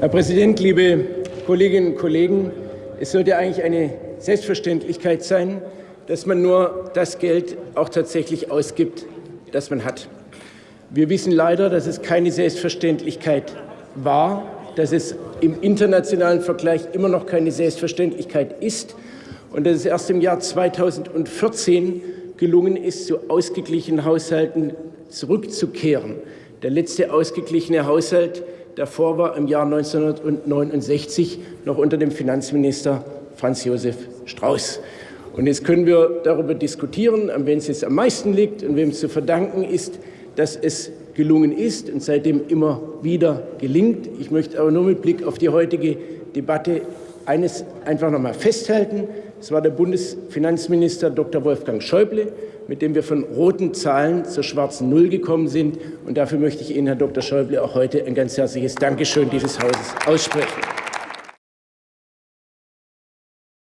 Herr Präsident, liebe Kolleginnen und Kollegen! Es sollte eigentlich eine Selbstverständlichkeit sein, dass man nur das Geld auch tatsächlich ausgibt, das man hat. Wir wissen leider, dass es keine Selbstverständlichkeit war, dass es im internationalen Vergleich immer noch keine Selbstverständlichkeit ist und dass es erst im Jahr 2014 gelungen ist, zu ausgeglichenen Haushalten zurückzukehren. Der letzte ausgeglichene Haushalt davor war im Jahr 1969 noch unter dem Finanzminister Franz Josef Strauß. Und jetzt können wir darüber diskutieren, an wem es jetzt am meisten liegt und wem es zu verdanken ist, dass es gelungen ist und seitdem immer wieder gelingt. Ich möchte aber nur mit Blick auf die heutige Debatte eines einfach noch mal festhalten. Es war der Bundesfinanzminister Dr. Wolfgang Schäuble, mit dem wir von roten Zahlen zur schwarzen Null gekommen sind. Und dafür möchte ich Ihnen, Herr Dr. Schäuble, auch heute ein ganz herzliches Dankeschön dieses Hauses aussprechen.